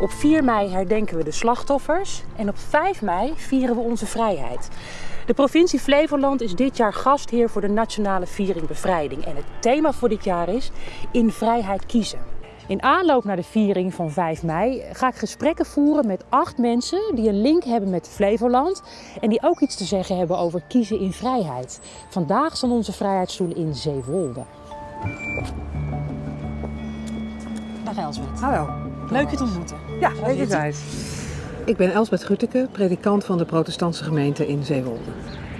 Op 4 mei herdenken we de slachtoffers en op 5 mei vieren we onze vrijheid. De provincie Flevoland is dit jaar gastheer voor de Nationale Viering Bevrijding. En het thema voor dit jaar is In vrijheid kiezen. In aanloop naar de viering van 5 mei ga ik gesprekken voeren met acht mensen die een link hebben met Flevoland en die ook iets te zeggen hebben over kiezen in vrijheid. Vandaag staan onze vrijheidsstoelen in Zeewolde. Dag Elsbeth. Hallo. Leuk je te ontmoeten. Ja, wederzijds. Ik ben Elsbeth Gutteke, predikant van de protestantse gemeente in Zeewolde.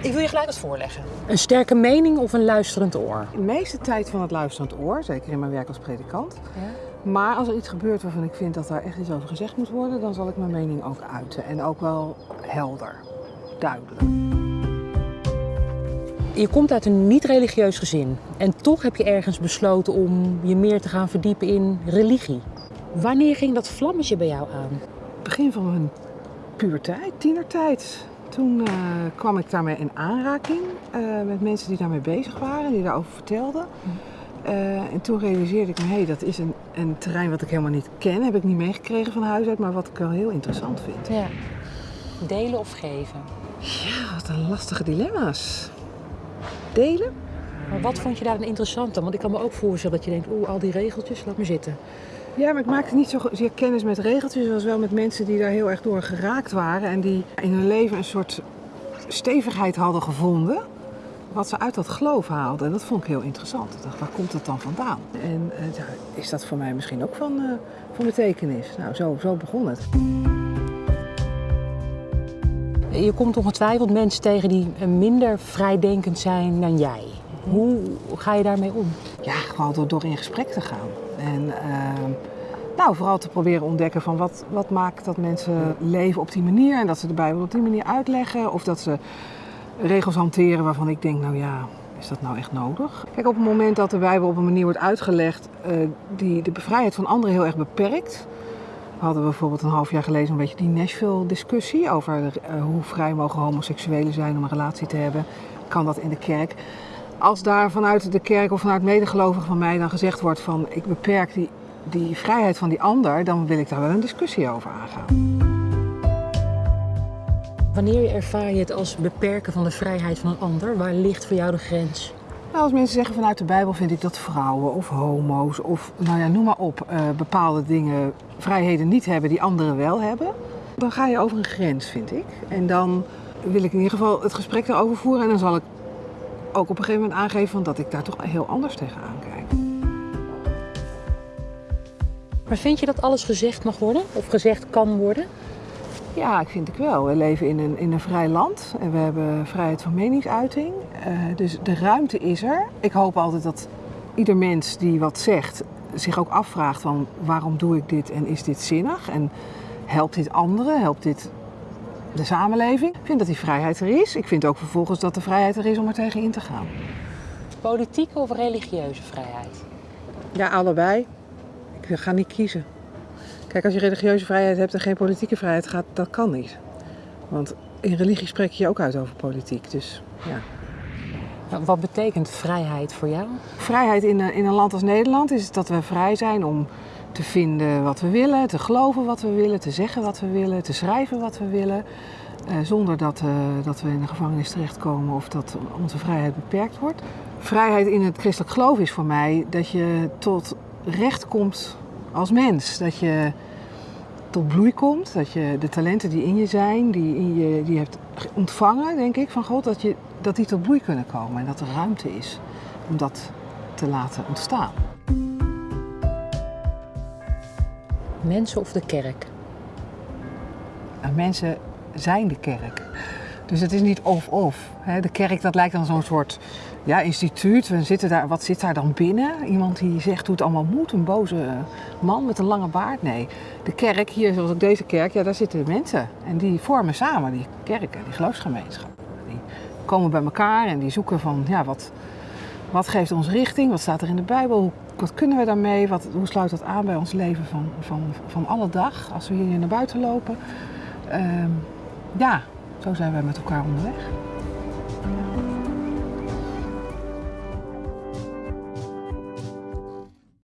Ik wil je gelijk wat voorleggen. Een sterke mening of een luisterend oor? De meeste tijd van het luisterend oor, zeker in mijn werk als predikant. Maar als er iets gebeurt waarvan ik vind dat daar echt iets over gezegd moet worden, dan zal ik mijn mening ook uiten. En ook wel helder, duidelijk. Je komt uit een niet-religieus gezin en toch heb je ergens besloten om je meer te gaan verdiepen in religie. Wanneer ging dat vlammetje bij jou aan? Begin van mijn puberteit, tienertijd. Toen eh, kwam ik daarmee in aanraking eh, met mensen die daarmee bezig waren, die daarover vertelden. Eh, en toen realiseerde ik me, hé, hey, dat is een, een terrein wat ik helemaal niet ken. Heb ik niet meegekregen van huis uit, maar wat ik wel heel interessant vind. Ja. Delen of geven? Ja, wat een lastige dilemma's. Delen? Maar wat vond je daar dan interessant aan? Want ik kan me ook voorstellen dat je denkt, oeh, al die regeltjes, laat me zitten. Ja, maar ik maakte niet zozeer kennis met regeltjes, als wel met mensen die daar heel erg door geraakt waren. En die in hun leven een soort stevigheid hadden gevonden. Wat ze uit dat geloof haalden. En dat vond ik heel interessant. Ik dacht, waar komt dat dan vandaan? En eh, is dat voor mij misschien ook van, eh, van betekenis? Nou, zo, zo begon het. Je komt ongetwijfeld mensen tegen die minder vrijdenkend zijn dan jij. Hoe ga je daarmee om? Ja, gewoon door, door in gesprek te gaan. En ehm, nou, vooral te proberen ontdekken van wat, wat maakt dat mensen leven op die manier. En dat ze de Bijbel op die manier uitleggen. Of dat ze regels hanteren waarvan ik denk, nou ja, is dat nou echt nodig? Kijk, op het moment dat de Bijbel op een manier wordt uitgelegd eh, die de vrijheid van anderen heel erg beperkt. We hadden bijvoorbeeld een half jaar geleden een beetje die Nashville-discussie over eh, hoe vrij mogen homoseksuelen zijn om een relatie te hebben. Kan dat in de kerk? Als daar vanuit de kerk of vanuit medegelovigen van mij dan gezegd wordt van ik beperk die, die vrijheid van die ander, dan wil ik daar wel een discussie over aangaan. Wanneer ervaar je het als beperken van de vrijheid van een ander? Waar ligt voor jou de grens? Nou, als mensen zeggen vanuit de Bijbel vind ik dat vrouwen of homo's of nou ja, noem maar op, eh, bepaalde dingen, vrijheden niet hebben die anderen wel hebben, dan ga je over een grens, vind ik. En dan wil ik in ieder geval het gesprek daarover voeren en dan zal ik ook op een gegeven moment aangeven van dat ik daar toch heel anders tegenaan kijk. Maar vind je dat alles gezegd mag worden of gezegd kan worden? Ja, ik vind ik wel. We leven in een, in een vrij land en we hebben vrijheid van meningsuiting. Uh, dus de ruimte is er. Ik hoop altijd dat ieder mens die wat zegt zich ook afvraagt van waarom doe ik dit en is dit zinnig? En helpt dit anderen? Helpt dit de samenleving? Ik vind dat die vrijheid er is. Ik vind ook vervolgens dat de vrijheid er is om er tegen in te gaan. Politieke of religieuze vrijheid? Ja, allebei. Ik ga niet kiezen. Kijk, als je religieuze vrijheid hebt en geen politieke vrijheid gaat, dat kan niet. Want in religie spreek je je ook uit over politiek. Dus ja. Wat betekent vrijheid voor jou? Vrijheid in een, in een land als Nederland is dat we vrij zijn om te vinden wat we willen, te geloven wat we willen, te zeggen wat we willen, te schrijven wat we willen. Uh, zonder dat, uh, dat we in de gevangenis terechtkomen of dat onze vrijheid beperkt wordt. Vrijheid in het christelijk geloof is voor mij dat je tot recht komt als mens. Dat je tot bloei komt, dat je de talenten die in je zijn, die, in je, die hebt ontvangen, denk ik, van God, dat, je, dat die tot bloei kunnen komen en dat er ruimte is om dat te laten ontstaan. Mensen of de kerk? En mensen zijn de kerk. Dus het is niet of-of. De kerk dat lijkt dan zo'n soort ja, instituut. We zitten daar, wat zit daar dan binnen? Iemand die zegt hoe het allemaal moet. Een boze man met een lange baard. Nee, de kerk, hier zoals ook deze kerk, ja, daar zitten mensen. En die vormen samen die kerken, die geloofsgemeenschap. Die komen bij elkaar en die zoeken van, ja, wat, wat geeft ons richting? Wat staat er in de Bijbel? Wat kunnen we daarmee? Wat, hoe sluit dat aan bij ons leven van, van, van alle dag? Als we hier naar buiten lopen. Uh, ja, zo zijn wij met elkaar onderweg.